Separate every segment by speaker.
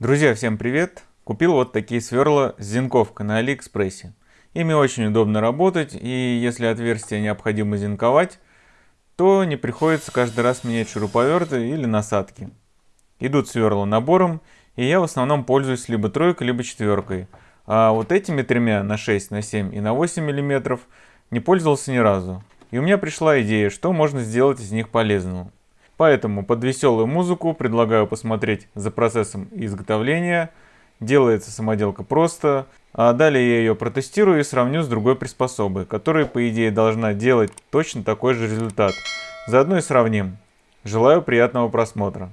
Speaker 1: Друзья, всем привет! Купил вот такие сверла с зинковкой на Алиэкспрессе. Ими очень удобно работать, и если отверстие необходимо зинковать, то не приходится каждый раз менять шуруповерты или насадки. Идут сверла набором, и я в основном пользуюсь либо тройкой, либо четверкой. А вот этими тремя на 6, на 7 и на 8 мм не пользовался ни разу. И у меня пришла идея, что можно сделать из них полезного. Поэтому под веселую музыку предлагаю посмотреть за процессом изготовления. Делается самоделка просто. А далее я ее протестирую и сравню с другой приспособой, которая по идее должна делать точно такой же результат. Заодно и сравним. Желаю приятного просмотра.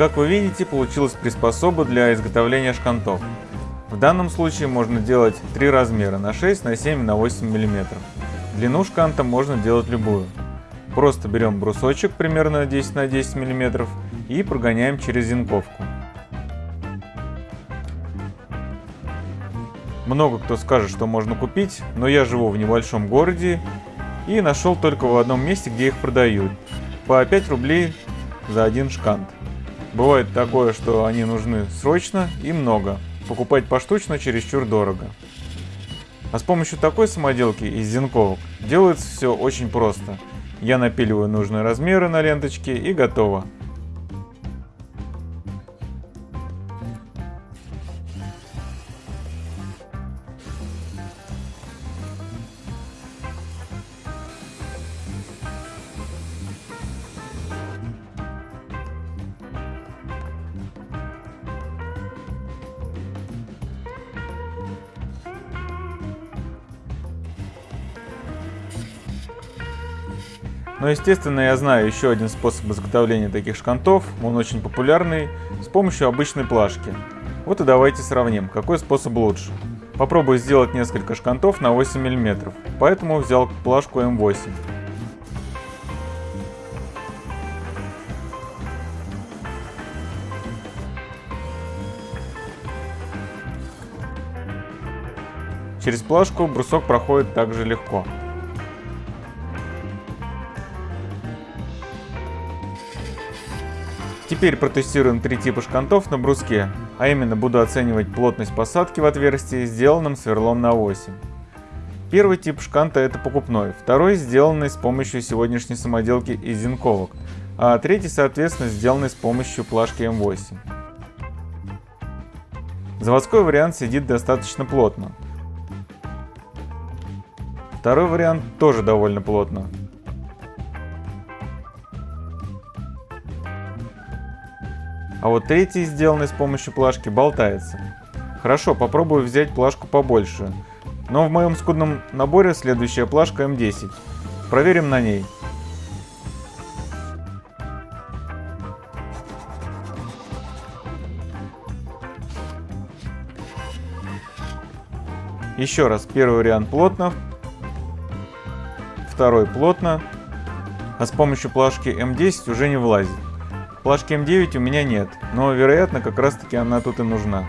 Speaker 1: Как вы видите, получилась приспособа для изготовления шкантов. В данном случае можно делать три размера на 6, на 7, на 8 мм. Длину шканта можно делать любую. Просто берем брусочек примерно 10 на 10 мм и прогоняем через зенковку. Много кто скажет, что можно купить, но я живу в небольшом городе и нашел только в одном месте, где их продают. По 5 рублей за один шкант. Бывает такое, что они нужны срочно и много. Покупать поштучно чересчур дорого. А с помощью такой самоделки из зенковок делается все очень просто. Я напиливаю нужные размеры на ленточке и готово. Но естественно я знаю еще один способ изготовления таких шкантов, он очень популярный, с помощью обычной плашки. Вот и давайте сравним, какой способ лучше. Попробую сделать несколько шкантов на 8 мм, поэтому взял плашку М8. Через плашку брусок проходит также легко. Теперь протестируем три типа шкантов на бруске, а именно буду оценивать плотность посадки в отверстии, сделанном сверлом на 8. Первый тип шканта это покупной, второй сделанный с помощью сегодняшней самоделки из зенковок, а третий соответственно сделанный с помощью плашки М8. Заводской вариант сидит достаточно плотно. Второй вариант тоже довольно плотно. А вот третий, сделанный с помощью плашки, болтается. Хорошо, попробую взять плашку побольше. Но в моем скудном наборе следующая плашка М10. Проверим на ней. Еще раз, первый вариант плотно, второй плотно, а с помощью плашки М10 уже не влазит. Плашки М9 у меня нет, но вероятно как раз таки она тут и нужна.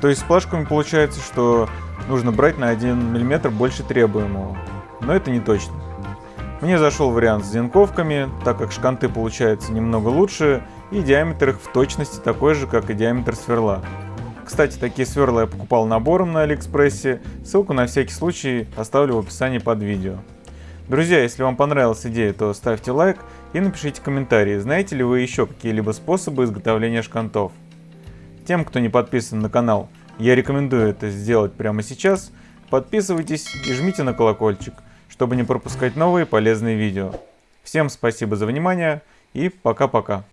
Speaker 1: То есть с плашками получается, что нужно брать на 1 мм больше требуемого. Но это не точно. Мне зашел вариант с зенковками, так как шканты получаются немного лучше и диаметр их в точности такой же, как и диаметр сверла. Кстати, такие сверла я покупал набором на Алиэкспрессе, ссылку на всякий случай оставлю в описании под видео. Друзья, если вам понравилась идея, то ставьте лайк и напишите комментарии, знаете ли вы еще какие-либо способы изготовления шкантов. Тем, кто не подписан на канал, я рекомендую это сделать прямо сейчас. Подписывайтесь и жмите на колокольчик, чтобы не пропускать новые полезные видео. Всем спасибо за внимание и пока-пока.